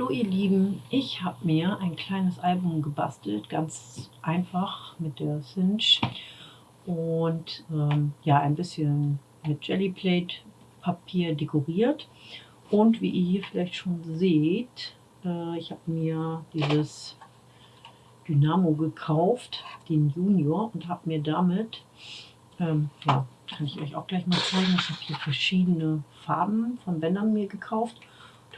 Hallo ihr Lieben, ich habe mir ein kleines Album gebastelt, ganz einfach mit der Cinch und ähm, ja ein bisschen mit Jellyplate Papier dekoriert. Und wie ihr hier vielleicht schon seht, äh, ich habe mir dieses Dynamo gekauft, den Junior und habe mir damit, ähm, ja, kann ich euch auch gleich mal zeigen, ich habe hier verschiedene Farben von Bändern mir gekauft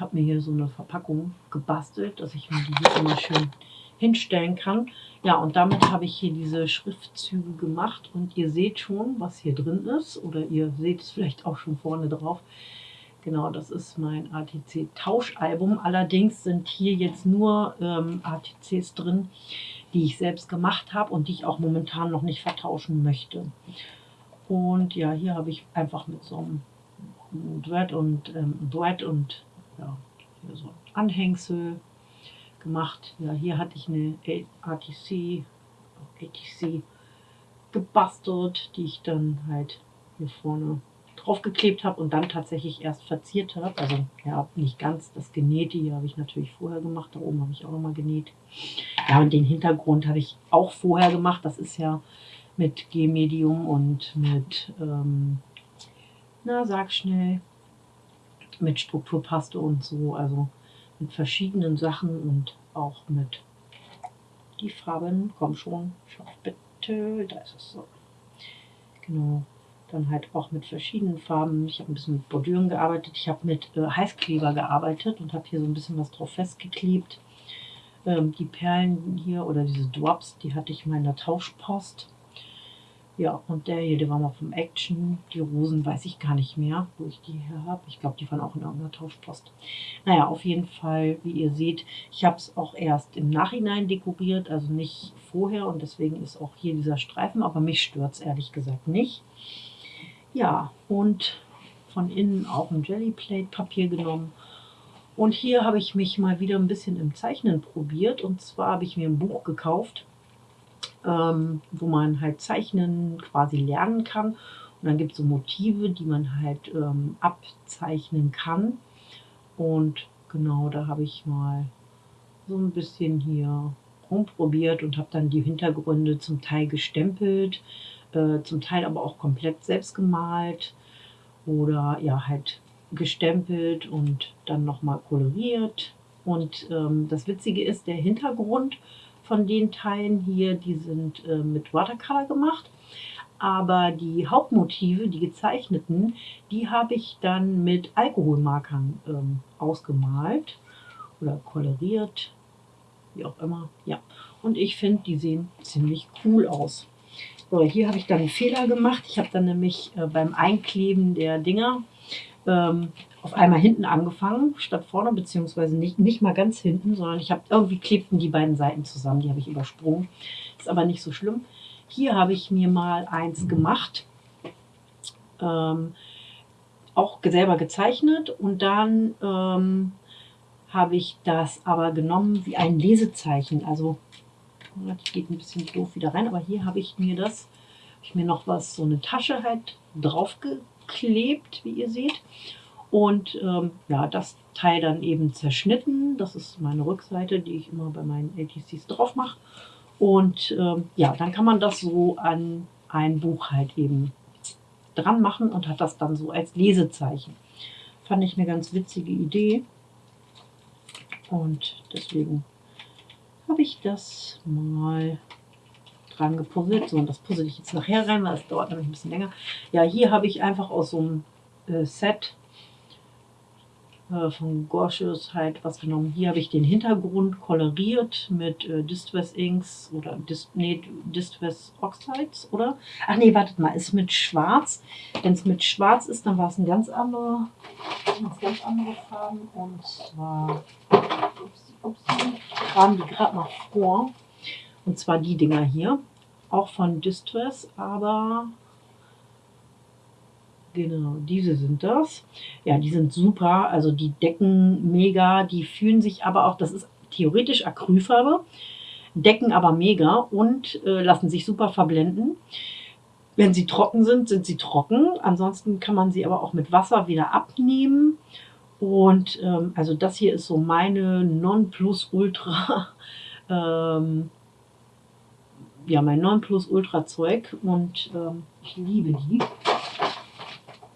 habe mir hier so eine Verpackung gebastelt, dass ich mir die hier immer schön hinstellen kann. Ja, und damit habe ich hier diese Schriftzüge gemacht und ihr seht schon, was hier drin ist oder ihr seht es vielleicht auch schon vorne drauf. Genau, das ist mein ATC-Tauschalbum. Allerdings sind hier jetzt nur ähm, ATCs drin, die ich selbst gemacht habe und die ich auch momentan noch nicht vertauschen möchte. Und ja, hier habe ich einfach mit so einem Duett und ähm, Duett und ja, hier so Anhängsel gemacht. Ja, hier hatte ich eine ATC, ATC gebastelt, die ich dann halt hier vorne drauf geklebt habe und dann tatsächlich erst verziert habe. Also ja, nicht ganz das Genähte hier habe ich natürlich vorher gemacht. Da oben habe ich auch nochmal genäht. Ja, und den Hintergrund habe ich auch vorher gemacht. Das ist ja mit G-Medium und mit, ähm, na sag schnell, mit Strukturpaste und so, also mit verschiedenen Sachen und auch mit die Farben, komm schon, schau bitte, da ist es so. Genau, dann halt auch mit verschiedenen Farben. Ich habe ein bisschen mit Bordüren gearbeitet, ich habe mit äh, Heißkleber gearbeitet und habe hier so ein bisschen was drauf festgeklebt. Ähm, die Perlen hier oder diese Drops, die hatte ich in meiner Tauschpost. Ja, und der hier, der war mal vom Action. Die Rosen weiß ich gar nicht mehr, wo ich die her habe. Ich glaube, die waren auch in irgendeiner Tauschpost. Naja, auf jeden Fall, wie ihr seht, ich habe es auch erst im Nachhinein dekoriert, also nicht vorher. Und deswegen ist auch hier dieser Streifen, aber mich stört es ehrlich gesagt nicht. Ja, und von innen auch ein Jellyplate-Papier genommen. Und hier habe ich mich mal wieder ein bisschen im Zeichnen probiert. Und zwar habe ich mir ein Buch gekauft ähm, wo man halt zeichnen quasi lernen kann. Und dann gibt es so Motive, die man halt ähm, abzeichnen kann. Und genau, da habe ich mal so ein bisschen hier rumprobiert und habe dann die Hintergründe zum Teil gestempelt, äh, zum Teil aber auch komplett selbst gemalt oder ja halt gestempelt und dann nochmal koloriert. Und ähm, das Witzige ist, der Hintergrund von den Teilen hier, die sind äh, mit Watercolor gemacht. Aber die Hauptmotive, die gezeichneten, die habe ich dann mit Alkoholmarkern ähm, ausgemalt oder koloriert, wie auch immer. Ja, und ich finde, die sehen ziemlich cool aus. So, hier habe ich dann einen Fehler gemacht. Ich habe dann nämlich äh, beim Einkleben der Dinger ähm, auf einmal hinten angefangen, statt vorne, beziehungsweise nicht, nicht mal ganz hinten, sondern ich habe irgendwie klebten die beiden Seiten zusammen, die habe ich übersprungen. Ist aber nicht so schlimm. Hier habe ich mir mal eins gemacht, ähm, auch selber gezeichnet und dann ähm, habe ich das aber genommen wie ein Lesezeichen. Also, das geht ein bisschen doof wieder rein, aber hier habe ich mir das, habe ich mir noch was, so eine Tasche halt draufgeklebt, wie ihr seht. Und ähm, ja, das Teil dann eben zerschnitten. Das ist meine Rückseite, die ich immer bei meinen ATCs drauf mache. Und ähm, ja, dann kann man das so an ein Buch halt eben dran machen und hat das dann so als Lesezeichen. Fand ich eine ganz witzige Idee. Und deswegen habe ich das mal dran gepuzzelt. So, und das puzzle ich jetzt nachher rein, weil es dauert nämlich ein bisschen länger. Ja, hier habe ich einfach aus so einem äh, Set äh, von Gorschus halt was genommen. Hier habe ich den Hintergrund koloriert mit äh, Distress Inks oder Dis nee, Distress Oxides, oder? Ach nee, wartet mal, ist mit Schwarz. Wenn es mit Schwarz ist, dann war es ein ganz andere, ganz andere Farben. Und zwar, ups, ups, kamen die gerade noch vor. Und zwar die Dinger hier. Auch von Distress, aber Genau, diese sind das. Ja, die sind super, also die decken mega, die fühlen sich aber auch, das ist theoretisch Acrylfarbe, decken aber mega und äh, lassen sich super verblenden. Wenn sie trocken sind, sind sie trocken. Ansonsten kann man sie aber auch mit Wasser wieder abnehmen. Und ähm, also das hier ist so meine Nonplusultra, ähm, ja mein Nonplusultra Zeug und ähm, ich liebe die.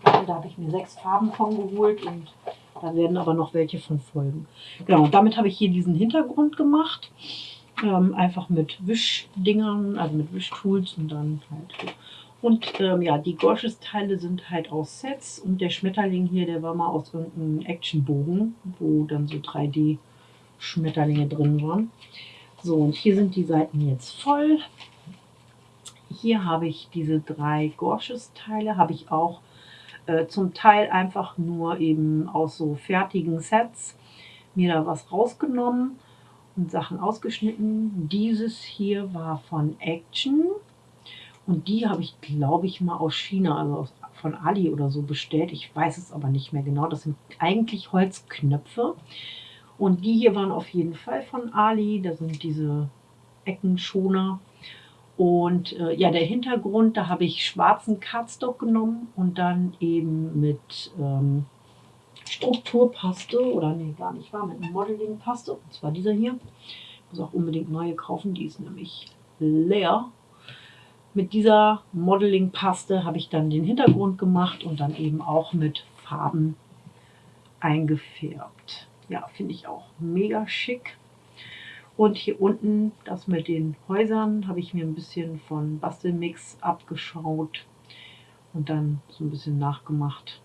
Da habe ich mir sechs Farben von geholt und da werden aber noch welche von folgen. Genau, und damit habe ich hier diesen Hintergrund gemacht. Ähm, einfach mit Wischdingern, also mit Wischtools und dann halt. Und ähm, ja, die Gorges-Teile sind halt aus Sets und der Schmetterling hier, der war mal aus irgendeinem Actionbogen, wo dann so 3D-Schmetterlinge drin waren. So, und hier sind die Seiten jetzt voll. Hier habe ich diese drei Gorges-Teile, habe ich auch äh, zum Teil einfach nur eben aus so fertigen Sets mir da was rausgenommen und Sachen ausgeschnitten. Dieses hier war von Action und die habe ich, glaube ich, mal aus China, also aus, von Ali oder so bestellt. Ich weiß es aber nicht mehr genau. Das sind eigentlich Holzknöpfe. Und die hier waren auf jeden Fall von Ali. Da sind diese Eckenschoner. Und äh, ja, der Hintergrund, da habe ich schwarzen Cardstock genommen und dann eben mit ähm, Strukturpaste, oder nee, gar nicht war, mit Modeling-Paste. Und zwar dieser hier. Ich muss auch unbedingt neue kaufen, die ist nämlich leer. Mit dieser Modeling-Paste habe ich dann den Hintergrund gemacht und dann eben auch mit Farben eingefärbt. Ja, finde ich auch mega schick. Und hier unten, das mit den Häusern, habe ich mir ein bisschen von Bastelmix abgeschaut und dann so ein bisschen nachgemacht.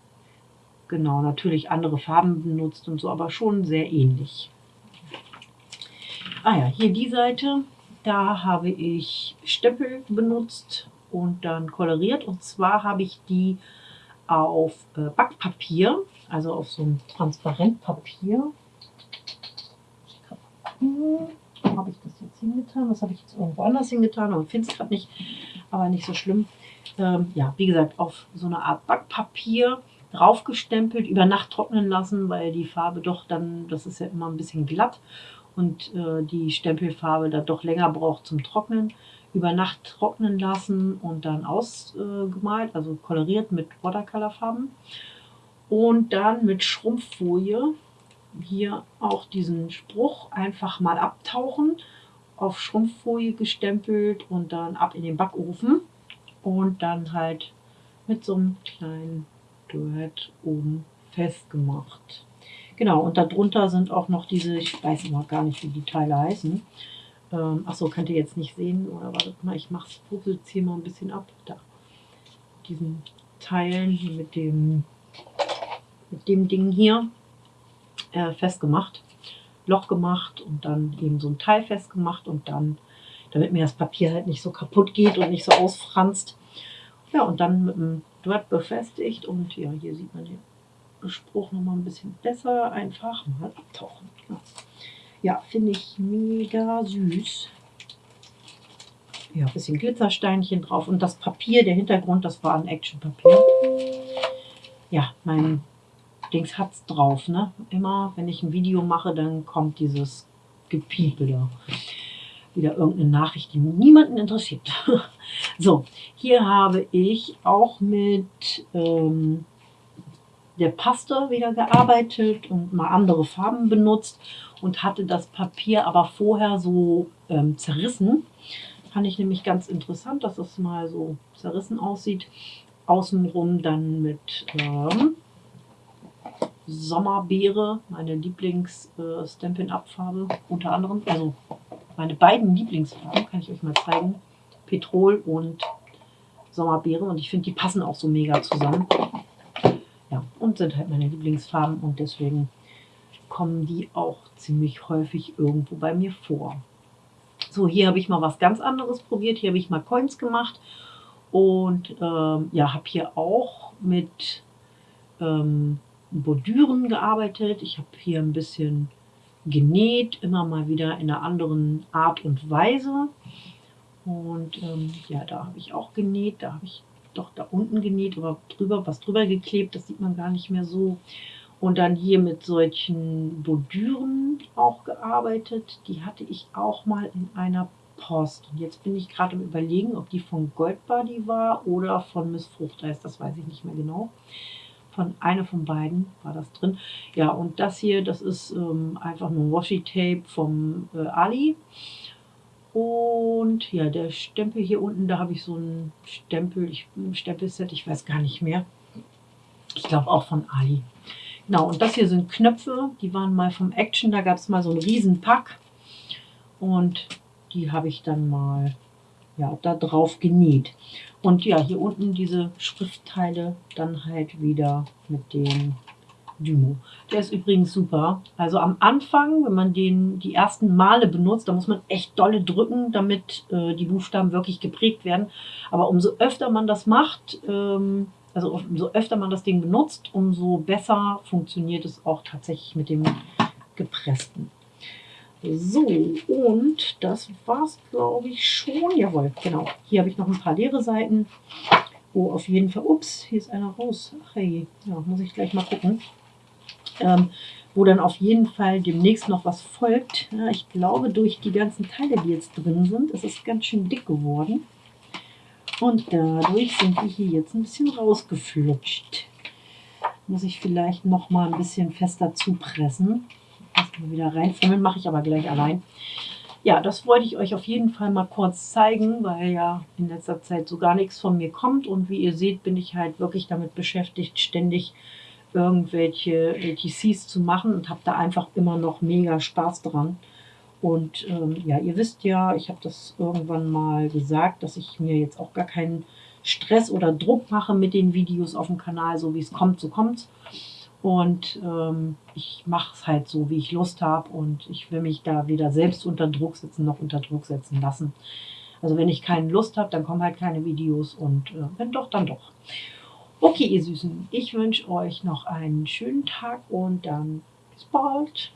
Genau, natürlich andere Farben benutzt und so, aber schon sehr ähnlich. Ah ja, hier die Seite, da habe ich Stempel benutzt und dann koloriert. Und zwar habe ich die auf äh, Backpapier, also auf so ein Transparentpapier. Wo habe ich das jetzt hingetan? Das habe ich jetzt irgendwo anders hingetan, aber finde es gerade nicht, aber nicht so schlimm. Ähm, ja, wie gesagt, auf so eine Art Backpapier draufgestempelt, über Nacht trocknen lassen, weil die Farbe doch dann, das ist ja immer ein bisschen glatt und äh, die Stempelfarbe da doch länger braucht zum Trocknen, über Nacht trocknen lassen und dann ausgemalt, also koloriert mit Watercolorfarben. Und dann mit Schrumpffolie hier auch diesen Spruch einfach mal abtauchen, auf Schrumpffolie gestempelt und dann ab in den Backofen und dann halt mit so einem kleinen Duett oben festgemacht. Genau, und darunter sind auch noch diese, ich weiß immer gar nicht, wie die Teile heißen. Ähm, Achso, könnt ihr jetzt nicht sehen, oder wartet mal, ich mache es hier mal ein bisschen ab. Da. Diesen Teilen mit dem, mit dem Ding hier äh, festgemacht. Loch gemacht und dann eben so ein Teil festgemacht und dann, damit mir das Papier halt nicht so kaputt geht und nicht so ausfranst. Ja, und dann mit dem Draht befestigt und ja, hier sieht man den Spruch noch mal ein bisschen besser. Einfach mal abtauchen. Ja, finde ich mega süß. Ja, ein bisschen Glitzersteinchen drauf. Und das Papier, der Hintergrund, das war ein Actionpapier. Ja, mein Dings hat es drauf. Ne? Immer, wenn ich ein Video mache, dann kommt dieses Gepiepe da. Wieder irgendeine Nachricht, die niemanden interessiert. so, hier habe ich auch mit ähm, der Paste wieder gearbeitet und mal andere Farben benutzt und hatte das Papier aber vorher so ähm, zerrissen. Fand ich nämlich ganz interessant, dass es mal so zerrissen aussieht. Außenrum dann mit ähm, Sommerbeere, meine Lieblings-Stampin'-Up-Farbe äh, unter anderem. Also meine beiden Lieblingsfarben, kann ich euch mal zeigen. Petrol und Sommerbeere und ich finde, die passen auch so mega zusammen. Und sind halt meine Lieblingsfarben und deswegen kommen die auch ziemlich häufig irgendwo bei mir vor. So, hier habe ich mal was ganz anderes probiert. Hier habe ich mal Coins gemacht und ähm, ja, habe hier auch mit ähm, Bordüren gearbeitet. Ich habe hier ein bisschen genäht, immer mal wieder in einer anderen Art und Weise. Und ähm, ja, da habe ich auch genäht. Da habe ich doch da unten genäht, aber drüber was drüber geklebt, das sieht man gar nicht mehr so. Und dann hier mit solchen Bordüren auch gearbeitet. Die hatte ich auch mal in einer Post. Und jetzt bin ich gerade am überlegen, ob die von Goldbody war oder von Miss Fruchteis, das weiß ich nicht mehr genau. von einer von beiden war das drin. Ja, und das hier, das ist ähm, einfach nur Washi-Tape vom äh, Ali. Und ja, der Stempel hier unten, da habe ich so ein Stempel, ich, ein Stempelset, ich weiß gar nicht mehr. Ich glaube auch von Ali. Genau, und das hier sind Knöpfe, die waren mal vom Action, da gab es mal so einen Riesenpack. Und die habe ich dann mal ja, da drauf genäht. Und ja, hier unten diese Schriftteile dann halt wieder mit dem Dymo. Der ist übrigens super. Also am Anfang, wenn man den die ersten Male benutzt, da muss man echt dolle drücken, damit äh, die Buchstaben wirklich geprägt werden. Aber umso öfter man das macht, ähm, also umso öfter man das Ding benutzt, umso besser funktioniert es auch tatsächlich mit dem gepressten. So, und das war's, glaube ich, schon. Jawohl, genau. Hier habe ich noch ein paar leere Seiten, wo auf jeden Fall, ups, hier ist einer raus. Ach hey, ja, muss ich gleich mal gucken. Ähm, wo dann auf jeden Fall demnächst noch was folgt. Ja, ich glaube, durch die ganzen Teile, die jetzt drin sind, ist es ganz schön dick geworden. Und dadurch sind die hier jetzt ein bisschen rausgeflutscht. Muss ich vielleicht noch mal ein bisschen fester zupressen. Erstmal wieder reinfummeln, mache ich aber gleich allein. Ja, das wollte ich euch auf jeden Fall mal kurz zeigen, weil ja in letzter Zeit so gar nichts von mir kommt. Und wie ihr seht, bin ich halt wirklich damit beschäftigt, ständig irgendwelche ATCs zu machen und habe da einfach immer noch mega Spaß dran. Und ähm, ja, ihr wisst ja, ich habe das irgendwann mal gesagt, dass ich mir jetzt auch gar keinen Stress oder Druck mache mit den Videos auf dem Kanal, so wie es kommt, so kommt und ähm, ich mache es halt so, wie ich Lust habe und ich will mich da weder selbst unter Druck setzen noch unter Druck setzen lassen. Also wenn ich keine Lust habe, dann kommen halt keine Videos und äh, wenn doch, dann doch. Okay, ihr Süßen, ich wünsche euch noch einen schönen Tag und dann bis bald.